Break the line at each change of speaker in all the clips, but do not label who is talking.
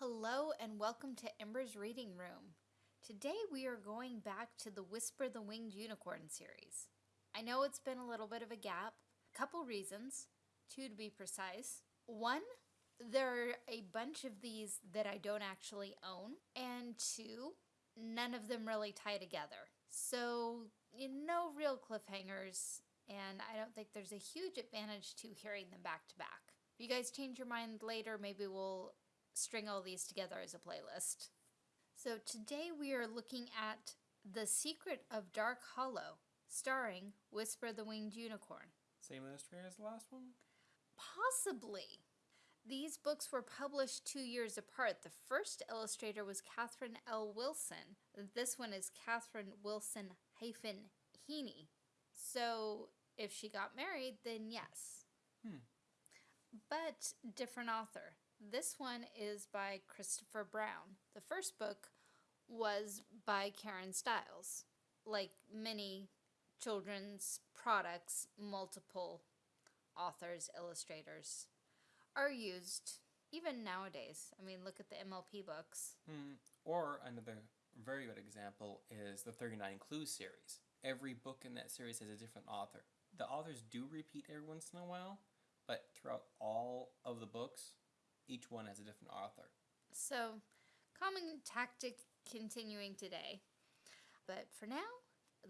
Hello and welcome to Ember's Reading Room. Today we are going back to the Whisper the Winged Unicorn series. I know it's been a little bit of a gap, a couple reasons, two to be precise. One, there are a bunch of these that I don't actually own, and two, none of them really tie together. So, you know, no real cliffhangers, and I don't think there's a huge advantage to hearing them back to back. If you guys change your mind later, maybe we'll string all these together as a playlist. So today we are looking at The Secret of Dark Hollow, starring Whisper the Winged Unicorn.
Same illustrator as the last one?
Possibly. These books were published two years apart. The first illustrator was Catherine L. Wilson. This one is Catherine Wilson hyphen Heaney. So if she got married, then yes.
Hmm.
But different author. This one is by Christopher Brown. The first book was by Karen Stiles. Like many children's products, multiple authors, illustrators are used even nowadays. I mean, look at the MLP books.
Hmm. Or another very good example is the 39 Clues series. Every book in that series has a different author. The authors do repeat every once in a while, but throughout all of the books, each one has a different author.
So, common tactic continuing today. But for now,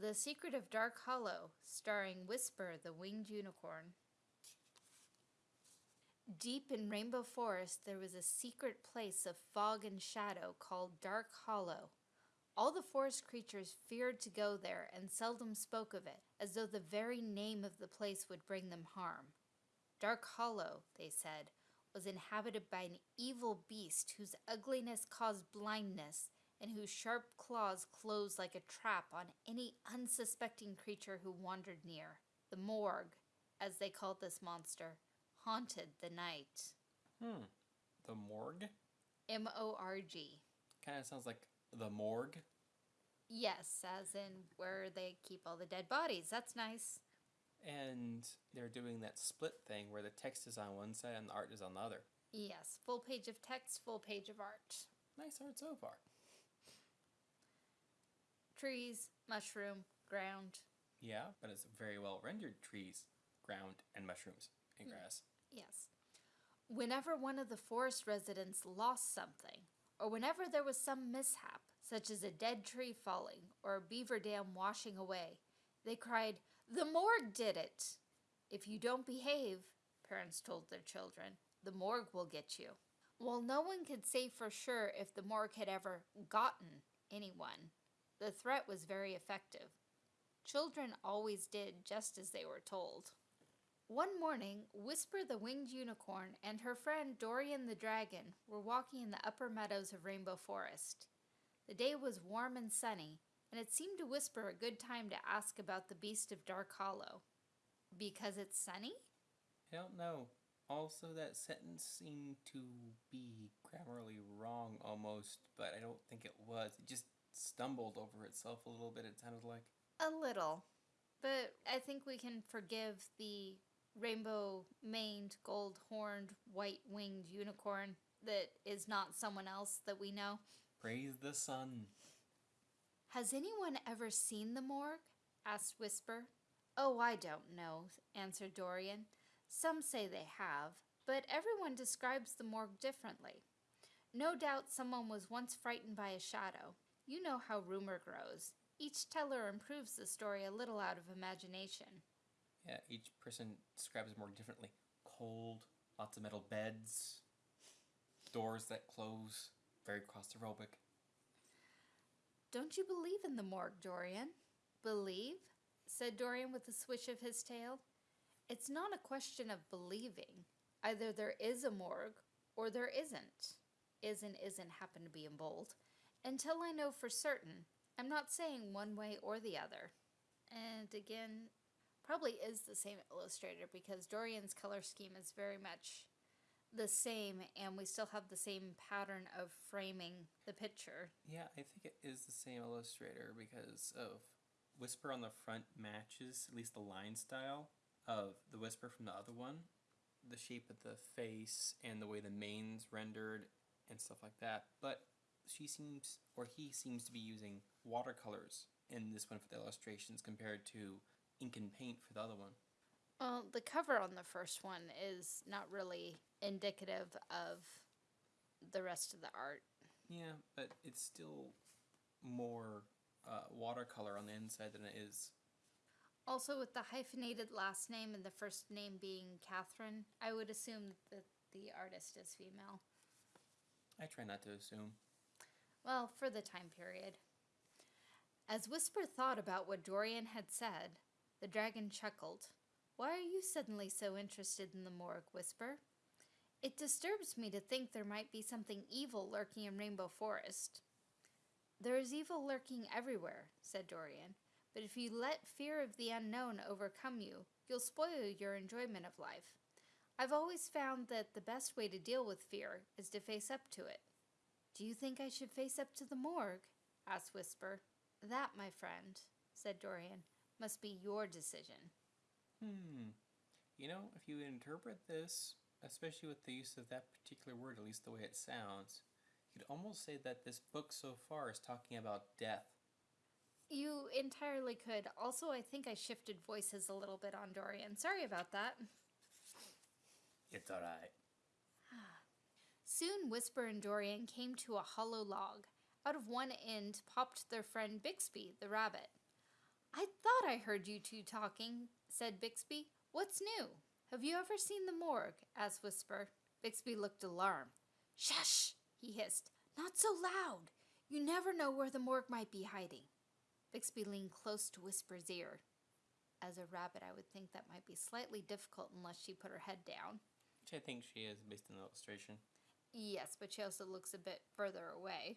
The Secret of Dark Hollow, starring Whisper the Winged Unicorn. Deep in Rainbow Forest, there was a secret place of fog and shadow called Dark Hollow. All the forest creatures feared to go there and seldom spoke of it, as though the very name of the place would bring them harm. Dark Hollow, they said, was inhabited by an evil beast whose ugliness caused blindness and whose sharp claws closed like a trap on any unsuspecting creature who wandered near. The Morg, as they called this monster, haunted the night.
Hmm. The Morg?
M-O-R-G.
Kind of sounds like the morgue.
Yes, as in where they keep all the dead bodies. That's nice.
And they're doing that split thing where the text is on one side and the art is on the other.
Yes, full page of text, full page of art.
Nice art so far.
Trees, mushroom, ground.
Yeah, but it's very well rendered trees, ground, and mushrooms and mm. grass.
Yes. Whenever one of the forest residents lost something, or whenever there was some mishap, such as a dead tree falling or a beaver dam washing away, they cried, The Morg did it! If you don't behave, parents told their children, the Morg will get you. While no one could say for sure if the Morg had ever gotten anyone, the threat was very effective. Children always did just as they were told. One morning, Whisper the Winged Unicorn and her friend Dorian the Dragon were walking in the upper meadows of Rainbow Forest. The day was warm and sunny, and it seemed to Whisper a good time to ask about the Beast of Dark Hollow. Because it's sunny?
I don't know. Also, that sentence seemed to be grammarly wrong almost, but I don't think it was. It just stumbled over itself a little bit, it sounded like.
A little. But I think we can forgive the rainbow maned, gold horned, white winged unicorn that is not someone else that we know.
Praise the sun.
Has anyone ever seen the Morg? asked Whisper. Oh, I don't know, answered Dorian. Some say they have, but everyone describes the Morg differently. No doubt someone was once frightened by a shadow. You know how rumor grows. Each teller improves the story a little out of imagination.
Yeah, each person describes it more differently. Cold, lots of metal beds, doors that close, very claustrophobic.
Don't you believe in the Morg, Dorian? Believe? said Dorian with a swish of his tail. It's not a question of believing. Either there is a Morg or there isn't. Is and isn't happen to be in bold. Until I know for certain, I'm not saying one way or the other. And again, probably is the same illustrator because Dorian's color scheme is very much the same and we still have the same pattern of framing the picture.
Yeah, I think it is the same illustrator because of Whisper on the front matches, at least the line style, of the Whisper from the other one. The shape of the face and the way the mane's rendered and stuff like that. But she seems, or he seems to be using watercolors in this one for the illustrations compared to ink and paint for the other one.
Well, the cover on the first one is not really indicative of the rest of the art.
Yeah, but it's still more uh, watercolor on the inside than it is.
Also, with the hyphenated last name and the first name being Catherine, I would assume that the artist is female.
I try not to assume.
Well, for the time period. As Whisper thought about what Dorian had said, the dragon chuckled. Why are you suddenly so interested in the Morg, Whisper? It disturbs me to think there might be something evil lurking in Rainbow Forest. There is evil lurking everywhere, said Dorian, but if you let fear of the unknown overcome you, you'll spoil your enjoyment of life. I've always found that the best way to deal with fear is to face up to it. Do you think I should face up to the Morg? asked Whisper. That, my friend, said Dorian, must be your decision.
Hmm. You know, if you interpret this, especially with the use of that particular word, at least the way it sounds, you could almost say that this book so far is talking about death.
You entirely could. Also, I think I shifted voices a little bit on Dorian. Sorry about that.
It's alright.
Soon Whisper and Dorian came to a hollow log. Out of one end popped their friend Bixby, the rabbit. I thought I heard you two talking, said Bixby. What's new? Have you ever seen the Morg? asked Whisper. Bixby looked alarmed. Shush, he hissed. Not so loud. You never know where the Morg might be hiding. Bixby leaned close to Whisper's ear. As a rabbit, I would think that might be slightly difficult unless she put her head down.
Which I think she is based on the illustration.
Yes, but she also looks a bit further away.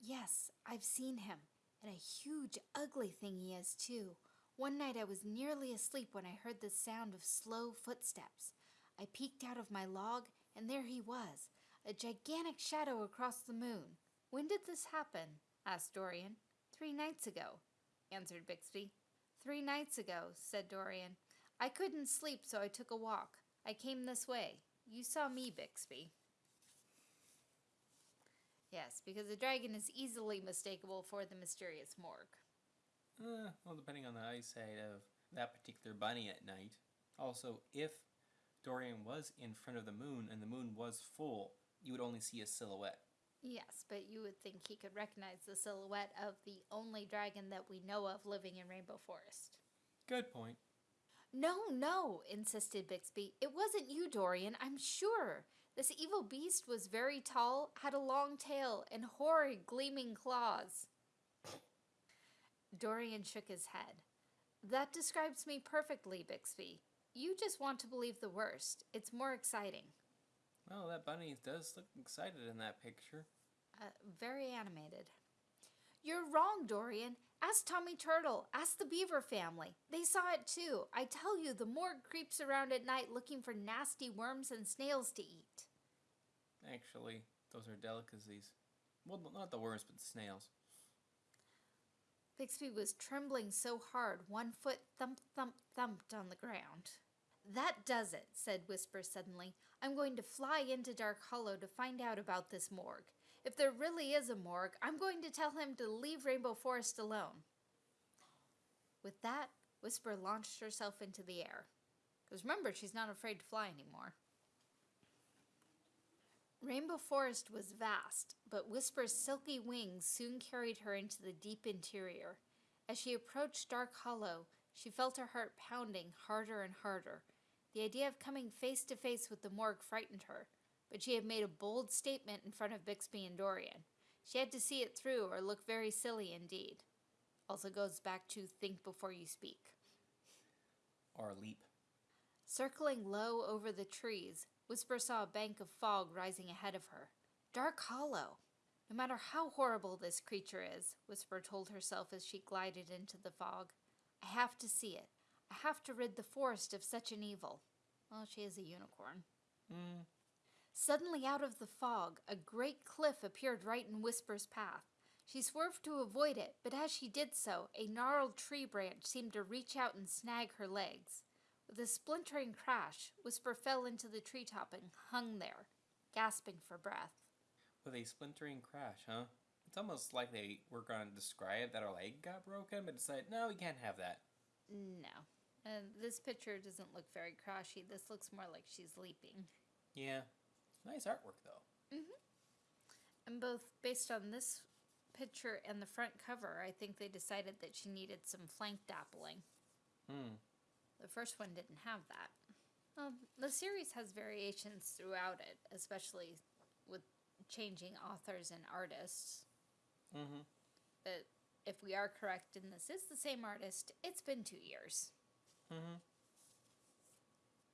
Yes, I've seen him. And a huge, ugly thing he is, too. One night I was nearly asleep when I heard the sound of slow footsteps. I peeked out of my log, and there he was, a gigantic shadow across the moon. When did this happen? asked Dorian. Three nights ago, answered Bixby. Three nights ago, said Dorian. I couldn't sleep, so I took a walk. I came this way. You saw me, Bixby. Yes, because the dragon is easily mistakable for the mysterious Morg.
Uh, well, depending on the eyesight of that particular bunny at night. Also, if Dorian was in front of the moon and the moon was full, you would only see a silhouette.
Yes, but you would think he could recognize the silhouette of the only dragon that we know of living in Rainbow Forest.
Good point.
No, no, insisted Bixby. It wasn't you, Dorian, I'm sure. This evil beast was very tall, had a long tail, and horrid gleaming claws. Dorian shook his head. That describes me perfectly, Bixby. You just want to believe the worst. It's more exciting.
Well, that bunny does look excited in that picture.
Uh, very animated. You're wrong, Dorian. Ask Tommy Turtle. Ask the Beaver family. They saw it too. I tell you, the Morg creeps around at night looking for nasty worms and snails to eat.
Actually, those are delicacies. Well, not the worms, but the snails.
Bixby was trembling so hard, one foot thump, thump, thumped on the ground. That does it, said Whisper suddenly. I'm going to fly into Dark Hollow to find out about this Morg. If there really is a Morg, I'm going to tell him to leave Rainbow Forest alone. With that, Whisper launched herself into the air. Because remember, she's not afraid to fly anymore. Rainbow Forest was vast, but Whisper's silky wings soon carried her into the deep interior. As she approached Dark Hollow, she felt her heart pounding harder and harder. The idea of coming face to face with the Morg frightened her, but she had made a bold statement in front of Bixby and Dorian. She had to see it through or look very silly indeed. Also goes back to think before you speak.
Or leap.
Circling low over the trees, Whisper saw a bank of fog rising ahead of her. Dark Hollow! No matter how horrible this creature is, Whisper told herself as she glided into the fog, I have to see it. I have to rid the forest of such an evil. Well, she is a unicorn.
Hmm.
Suddenly, out of the fog, a great cliff appeared right in Whisper's path. She swerved to avoid it, but as she did so, a gnarled tree branch seemed to reach out and snag her legs. With a splintering crash, Whisper fell into the treetop and hung there, gasping for breath.
With a splintering crash, huh? It's almost like they were going to describe that her leg got broken, but decided, no, we can't have that.
No. And this picture doesn't look very crashy. This looks more like she's leaping.
Yeah. Nice artwork, though. Mm-hmm.
And both based on this picture and the front cover, I think they decided that she needed some flank dappling.
Hmm.
First one didn't have that. Well, the series has variations throughout it, especially with changing authors and artists.
Mm-hmm.
But if we are correct and this is the same artist, it's been two years.
Mm-hmm.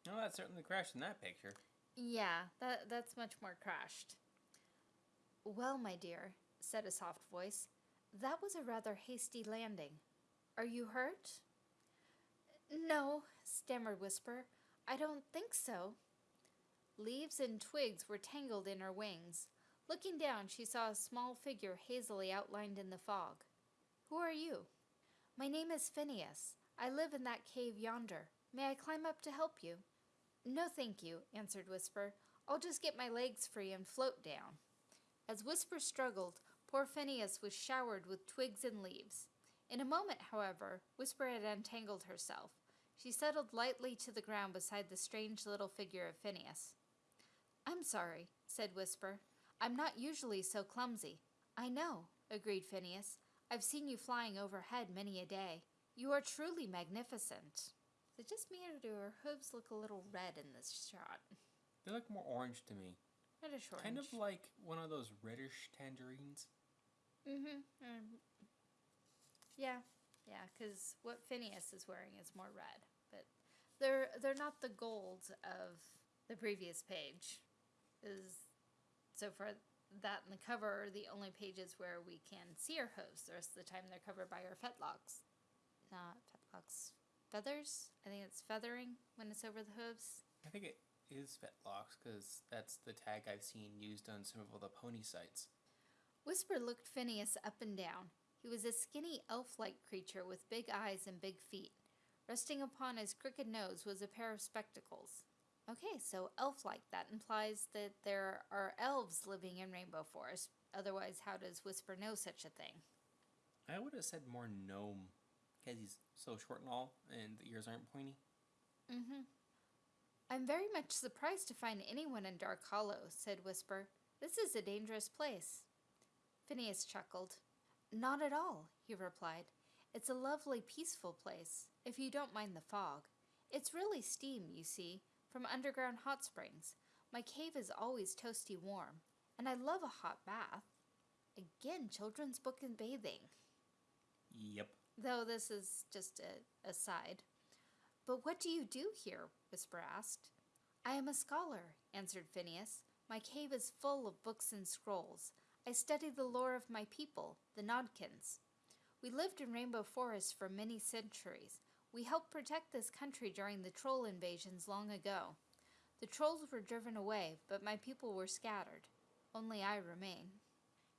No, that's certainly crashed in that picture.
Yeah, that that's much more crashed. Well, my dear, said a soft voice, that was a rather hasty landing. Are you hurt? No, stammered Whisper. I don't think so. Leaves and twigs were tangled in her wings. Looking down, she saw a small figure hazily outlined in the fog. Who are you? My name is Phineas. I live in that cave yonder. May I climb up to help you? No, thank you, answered Whisper. I'll just get my legs free and float down. As Whisper struggled, poor Phineas was showered with twigs and leaves. In a moment, however, Whisper had untangled herself. She settled lightly to the ground beside the strange little figure of Phineas. I'm sorry, said Whisper. I'm not usually so clumsy. I know, agreed Phineas. I've seen you flying overhead many a day. You are truly magnificent. Is it just me or do her hooves look a little red in this shot?
They look more orange to me.
Reddish orange.
Kind of like one of those reddish tangerines.
Mm-hmm. Um, yeah, yeah. Because what Phineas is wearing is more red, but they're they're not the gold of the previous page. Is so far that and the cover are the only pages where we can see her hooves. The rest of the time they're covered by her fetlocks. Not fetlocks. Feathers? I think it's feathering when it's over the hooves.
I think it is fetlocks because that's the tag I've seen used on some of the pony sites.
Whisper looked Phineas up and down. He was a skinny elf like creature with big eyes and big feet. Resting upon his crooked nose was a pair of spectacles. Okay, so elf like. That implies that there are elves living in Rainbow Forest. Otherwise, how does Whisper know such a thing?
I would have said more gnome because he's so short and all, and the ears aren't pointy.
Mm hmm. I'm very much surprised to find anyone in Dark Hollow, said Whisper. This is a dangerous place. Phineas chuckled. Not at all, he replied. It's a lovely, peaceful place, if you don't mind the fog. It's really steam, you see, from underground hot springs. My cave is always toasty warm, and I love a hot bath. Again, children's book and bathing.
Yep.
Though this is just a aside. But what do you do here? Whisper asked. I am a scholar, answered Phineas. My cave is full of books and scrolls. I study the lore of my people, the Nodkins. We lived in Rainbow Forest for many centuries. We helped protect this country during the troll invasions long ago. The trolls were driven away, but my people were scattered. Only I remain.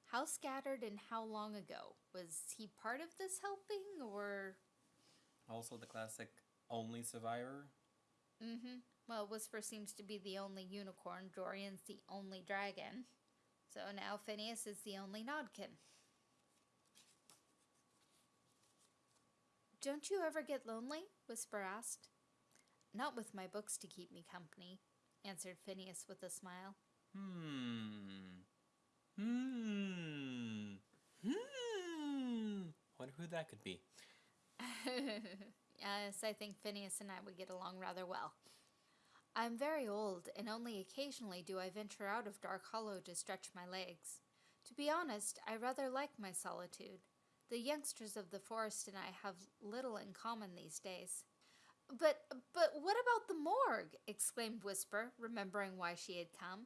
How scattered and how long ago? Was he part of this helping, or
Also, the classic only survivor.
Mm-hmm. Well, Whisper seems to be the only unicorn. Dorian's the only dragon. So now Phineas is the only Nodkin. Don't you ever get lonely? Whisper asked. Not with my books to keep me company, answered Phineas with a smile.
Hmm. Hmm. Hmm. Wonder who that could be.
yes, I think Phineas and I would get along rather well. I'm very old, and only occasionally do I venture out of Dark Hollow to stretch my legs. To be honest, I rather like my solitude. The youngsters of the forest and I have little in common these days. But, but what about the Morg? exclaimed Whisper, remembering why she had come.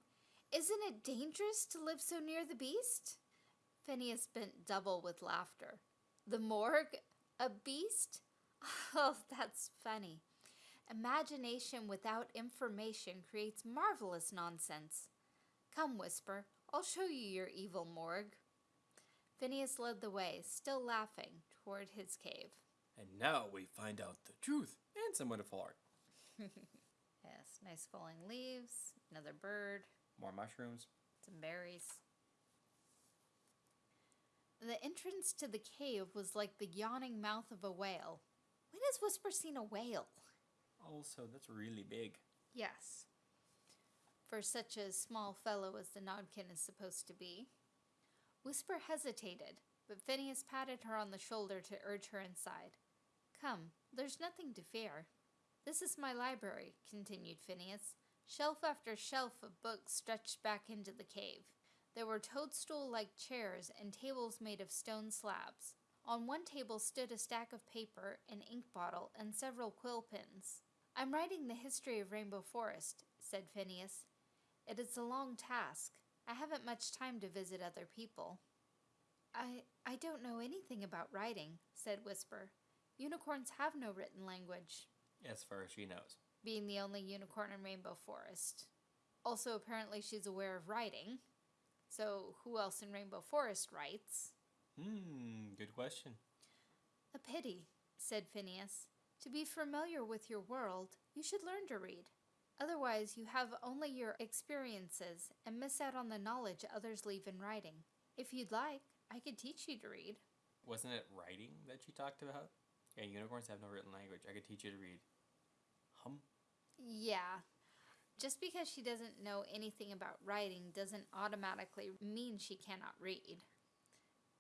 Isn't it dangerous to live so near the beast? Phineas bent double with laughter. The Morg? A beast? Oh, that's funny. Imagination without information creates marvelous nonsense. Come, Whisper, I'll show you your evil Morg. Phineas led the way, still laughing, toward his cave.
And now we find out the truth and some wonderful art.
Yes, nice falling leaves, another bird,
More mushrooms.
some berries. The entrance to the cave was like the yawning mouth of a whale. When has Whisper seen a whale?
Also, that's really big.
Yes. For such a small fellow as the Nodkin is supposed to be. Whisper hesitated, but Phineas patted her on the shoulder to urge her inside. Come, there's nothing to fear. This is my library, continued Phineas. Shelf after shelf of books stretched back into the cave. There were toadstool like chairs and tables made of stone slabs. On one table stood a stack of paper, an ink bottle, and several quill pens. I'm writing the history of Rainbow Forest, said Phineas. It is a long task. I haven't much time to visit other people. I I don't know anything about writing, said Whisper. Unicorns have no written language,
As far as she knows.
being the only unicorn in Rainbow Forest. Also, apparently, she's aware of writing. So, who else in Rainbow Forest writes?
Hmm, good question.
A pity, said Phineas. To be familiar with your world, you should learn to read. Otherwise, you have only your experiences and miss out on the knowledge others leave in writing. If you'd like, I could teach you to read.
Wasn't it writing that she talked about? Yeah, unicorns have no written language. I could teach you to read. Hum.
Yeah. Just because she doesn't know anything about writing doesn't automatically mean she cannot read.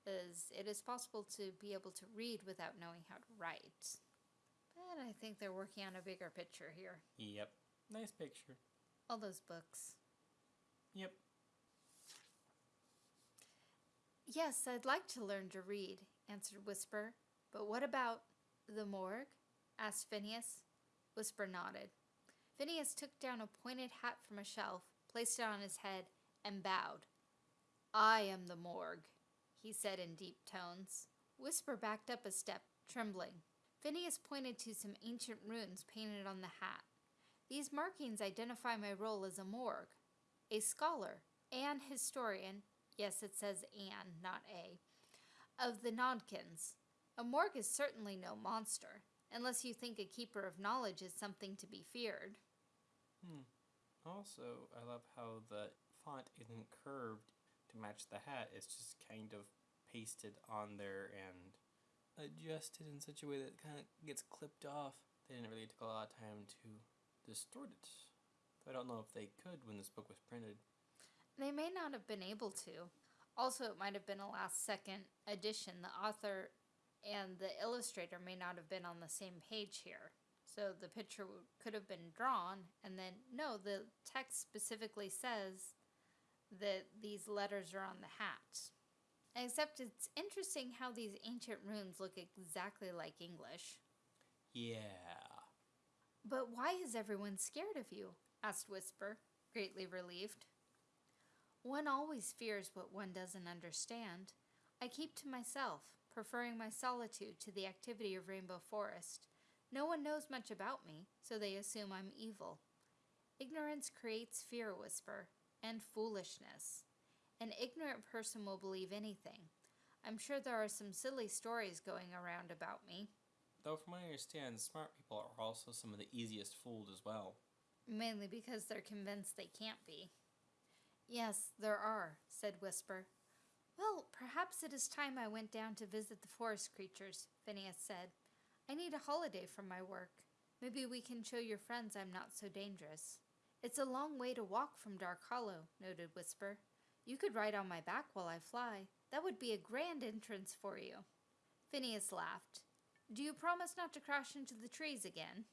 As it is possible to be able to read without knowing how to write. But I think they're working on a bigger picture here.
Yep. Nice picture.
All those books.
Yep.
Yes, I'd like to learn to read, answered Whisper. But what about the Morg? asked Phineas. Whisper nodded. Phineas took down a pointed hat from a shelf, placed it on his head, and bowed. I am the Morg, he said in deep tones. Whisper backed up a step, trembling. Phineas pointed to some ancient runes painted on the hat. These markings identify my role as a Morg, a scholar, and historian. Yes, it says Anne, not A. Of the Nodkins. A Morg is certainly no monster, unless you think a keeper of knowledge is something to be feared.
Hmm. Also, I love how the font isn't curved to match the hat. It's just kind of pasted on there and adjusted in such a way that it kind of gets clipped off. They didn't really take a lot of time to distort it. I don't know if they could when this book was printed.
They may not have been able to. Also, it might have been a last second addition. The author and the illustrator may not have been on the same page here. So the picture could have been drawn, and then, no, the text specifically says that these letters are on the hat. Except it's interesting how these ancient runes look exactly like English.
Yeah.
But why is everyone scared of you? asked Whisper, greatly relieved. One always fears what one doesn't understand. I keep to myself, preferring my solitude to the activity of Rainbow Forest. No one knows much about me, so they assume I'm evil. Ignorance creates fear, Whisper, and foolishness. An ignorant person will believe anything. I'm sure there are some silly stories going around about me.
Though, from what I understand, smart people are also some of the easiest fooled as well.
Mainly because they're convinced they can't be. Yes, there are, said Whisper. Well, perhaps it is time I went down to visit the forest creatures, Phineas said. I need a holiday from my work. Maybe we can show your friends I'm not so dangerous. It's a long way to walk from Dark Hollow, noted Whisper. You could ride on my back while I fly. That would be a grand entrance for you. Phineas laughed. Do you promise not to crash into the trees again?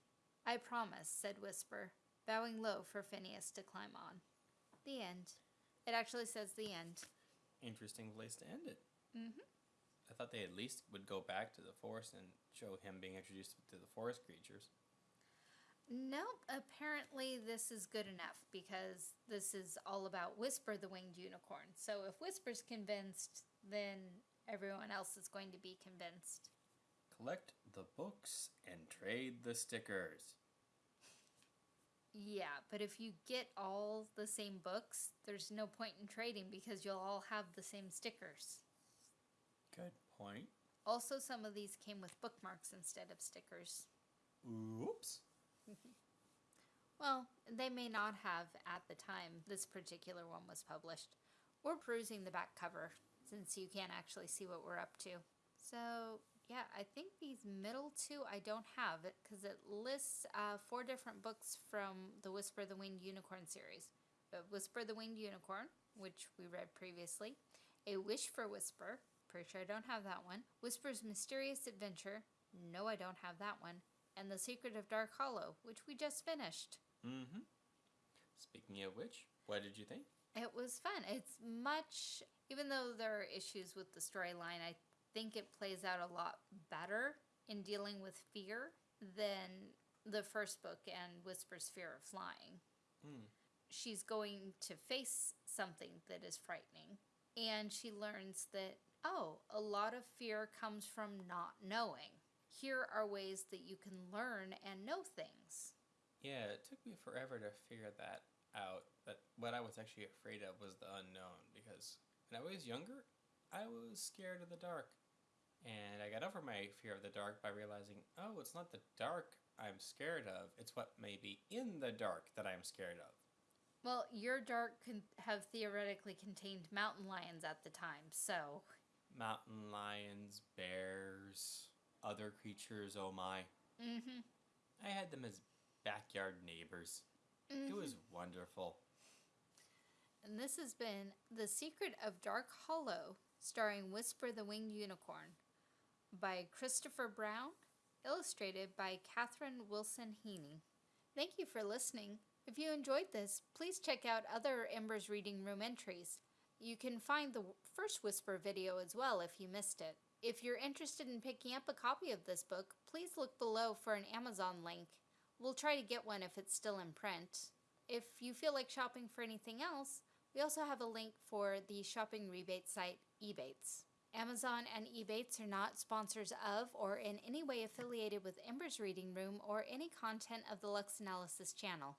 I promise, said Whisper, bowing low for Phineas to climb on. The end. It actually says the end.
Interesting place to end it.
Mm-hmm.
I thought they at least would go back to the forest and show him being introduced to the forest creatures.
Nope, apparently this is good enough because this is all about Whisper the Winged Unicorn. So if Whisper's convinced, then everyone else is going to be convinced.
Collect the books and trade the stickers.
Yeah, but if you get all the same books, there's no point in trading because you'll all have the same stickers.
Good point.
Also, some of these came with bookmarks instead of stickers.
Oops.
Well, they may not have at the time this particular one was published. We're perusing the back cover, since you can't actually see what we're up to. So, yeah, I think these middle two I don't have because it lists uh, four different books from the Whisper the Winged Unicorn series. Uh, Whisper the Winged Unicorn, which we read previously, A Wish for Whisper, pretty sure I don't have that one, Whisper's Mysterious Adventure, no, I don't have that one, and The Secret of Dark Hollow, which we just finished.
Mm-hmm. Speaking of which, what did you think?
It was fun. It's much, even though there are issues with the storyline, I think it plays out a lot better in dealing with fear than the first book and Whisper's Fear of Flying.
Mm.
She's going to face something that is frightening, and she learns that, oh, a lot of fear comes from not knowing. Here are ways that you can learn and know things.
Yeah, it took me forever to figure that out. But what I was actually afraid of was the unknown because when I was younger, I was scared of the dark. And I got over my fear of the dark by realizing, oh, it's not the dark I'm scared of, it's what may be in the dark that I'm scared of.
Well, your dark can have theoretically contained mountain lions at the time, so.
Mountain lions, bears, other creatures, oh my.
Mm hmm.
I had them as backyard neighbors.
Mm-hmm.
It was wonderful.
And this has been The Secret of Dark Hollow, starring Whisper the Winged Unicorn, by Christopher Brown, illustrated by Catherine Wilson Heaney. Thank you for listening. If you enjoyed this, please check out other Embers Reading Room entries. You can find the first Whisper video as well if you missed it. If you're interested in picking up a copy of this book, please look below for an Amazon link. We'll try to get one if it's still in print. If you feel like shopping for anything else, we also have a link for the shopping rebate site Ebates. Amazon and Ebates are not sponsors of or in any way affiliated with Ember's Reading Room or any content of the Lux Analysis channel.